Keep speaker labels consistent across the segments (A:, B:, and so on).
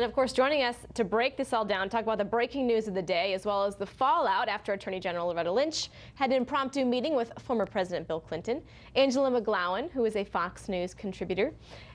A: And of course, joining us to break this all down, talk about the breaking news of the day, as well as the fallout after Attorney General Loretta Lynch had an impromptu meeting with former President Bill Clinton, Angela McGlowan, who is a Fox News contributor,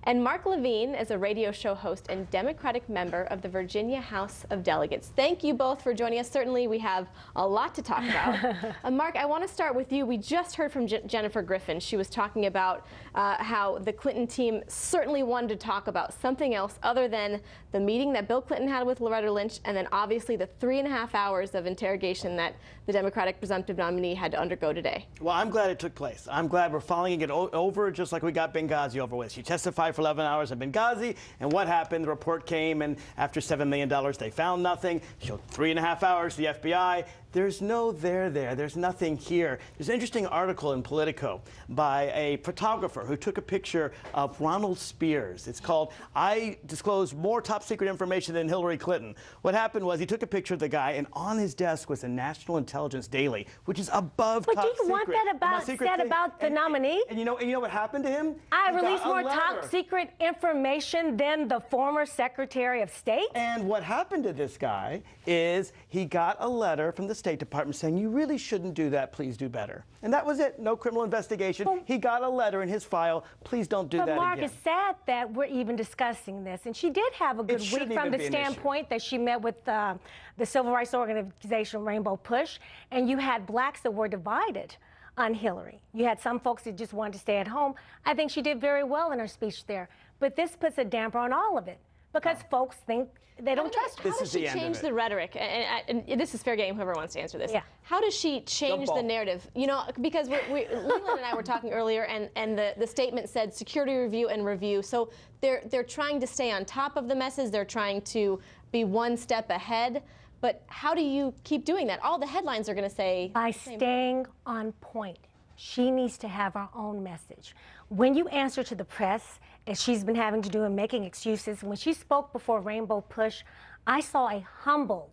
A: and Mark Levine is a radio show host and Democratic member of the Virginia House of Delegates. Thank you both for joining us. Certainly, we have a lot to talk about. uh, Mark, I want to start with you. We just heard from J Jennifer Griffin. She was talking about uh, how the Clinton team certainly wanted to talk about something else other than the meeting that Bill Clinton had with Loretta Lynch, and then obviously the three and a half hours of interrogation that the Democratic presumptive nominee had to undergo today.
B: Well, I'm glad it took place. I'm glad we're following it over just like we got Benghazi over with. She testified for 11 hours in Benghazi, and what happened? The report came, and after $7 million, they found nothing. Showed three and a half hours to the FBI. There's no there there. There's nothing here. There's an interesting article in Politico by a photographer who took a picture of Ronald Spears. It's called I Disclose More Top Secret Information Than Hillary Clinton. What happened was he took a picture of the guy, and on his desk was a National Intelligence Daily, which is above
C: but
B: top
C: secret. But do you want that about, said about the
B: and,
C: nominee?
B: And, and, you know, and you know what happened to him?
C: I released more top secret information than the former Secretary of State?
B: And what happened to this guy is he got a letter from the State Department saying, you really shouldn't do that, please do better. And that was it, no criminal investigation. Well, he got a letter in his file, please don't do
C: but
B: that
C: Mark,
B: again.
C: it's sad that we're even discussing this. And she did have a good week from the standpoint that she met with uh, the civil rights organization Rainbow Push, and you had blacks that were divided on Hillary. You had some folks that just wanted to stay at home. I think she did very well in her speech there. But this puts a damper on all of it because oh. folks think they don't trust
A: her. How does she change the rhetoric? And, and, and, this is fair game, whoever wants to answer this. Yeah. How does she change the narrative? You know, because we're, we, Leland and I were talking earlier, and, and the, the statement said security review and review. So they're, they're trying to stay on top of the message. They're trying to be one step ahead. But how do you keep doing that? All the headlines are going to say...
C: By staying on point. She needs to have her own message. When you answer to the press, as she's been having to do and making excuses, when she spoke before Rainbow Push, I saw a humble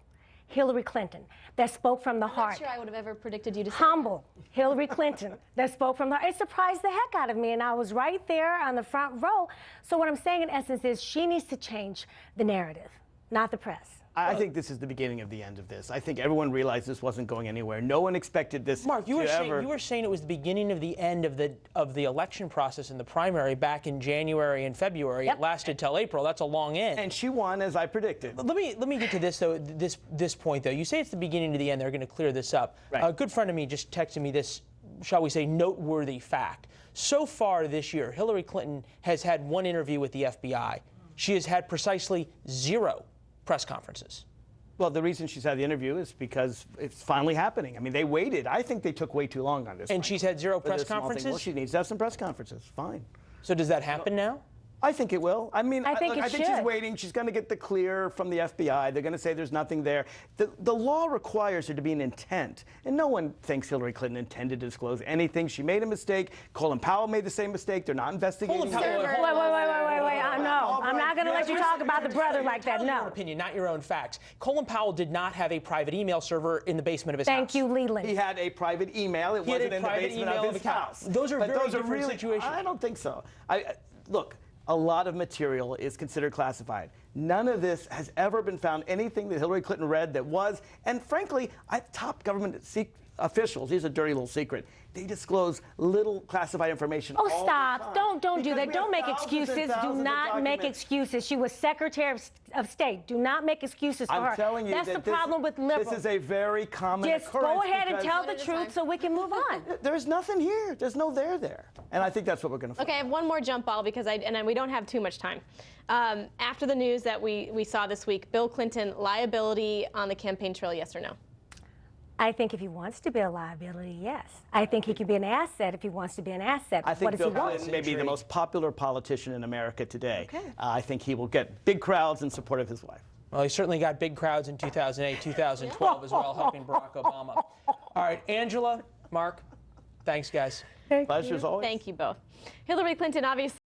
C: Hillary Clinton that spoke from the
A: I'm
C: heart.
A: Not sure I would have ever predicted you to
C: humble Hillary Clinton that spoke from the heart. It surprised the heck out of me, and I was right there on the front row. So what I'm saying in essence is she needs to change the narrative, not the press.
B: I think this is the beginning of the end of this. I think everyone realized this wasn't going anywhere. No one expected this.
D: Mark, you were
B: ever...
D: saying you were saying it was the beginning of the end of the of the election process in the primary back in January and February. Yep. It lasted till April. That's a long end.
B: And she won, as I predicted.
D: Let me let me get to this though. This this point though. You say it's the beginning of the end. They're going to clear this up. Right. A good friend of me just texted me this, shall we say, noteworthy fact. So far this year, Hillary Clinton has had one interview with the FBI. She has had precisely zero press conferences.
B: Well, the reason she's had the interview is because it's finally happening. I mean, they waited. I think they took way too long on this.
D: And she's had zero press conferences?
B: Well, she needs to have some press conferences. Fine.
D: So does that happen now?
B: I think it will. I mean,
C: I think,
B: I,
C: I
B: think
C: she's
B: waiting. She's going to get the clear from the FBI. They're going to say there's nothing there. The, the law requires there to be an intent. And no one thinks Hillary Clinton intended to disclose anything. She made a mistake. Colin Powell made the same mistake. They're not investigating.
C: Colin Powell, wait, wait, wait, wait, wait, wait. Uh, no, I'm not going to let you talk about the brother like that. No.
D: Your opinion, not your own facts. Colin Powell did not have a private email server in the basement of his
C: Thank
D: house.
C: Thank you, Leland.
B: He had a private email. It
D: he
B: wasn't in the basement of his house.
D: Those are
B: but
D: very
B: those
D: different
B: are really,
D: situations.
B: I don't think so. I, look, a lot of material is considered classified. None of this has ever been found, anything that Hillary Clinton read that was, and frankly, I, top government officials, here's a dirty little secret, they disclose little classified information.
C: Oh, stop. Don't don't do that. Don't make excuses. Do not make excuses. She was Secretary of, of, State. Do not make excuses for
B: I'm
C: her.
B: telling you
C: That's
B: that
C: the problem with liberals.
B: This is a very common
C: Just
B: occurrence.
C: go ahead and tell the truth so we can move on.
B: There's nothing here. There's no there there. And I think that's what we're going to find.
A: Okay, I have one more jump ball because I, and we don't have too much time. Um, after the news that we, we saw this week, Bill Clinton, liability on the campaign trail, yes or no?
C: I think if he wants to be a liability, yes. I think he can be an asset if he wants to be an asset.
B: I think
C: what
B: Bill
C: Clinton
B: may be the most popular politician in America today.
A: Okay. Uh,
B: I think he will get big crowds in support of his wife.
D: Well, he certainly got big crowds in 2008, 2012 as well, helping Barack Obama. All right, Angela, Mark, thanks, guys.
B: Thank Pleasure's
A: you.
B: always.
A: Thank you both. Hillary Clinton obviously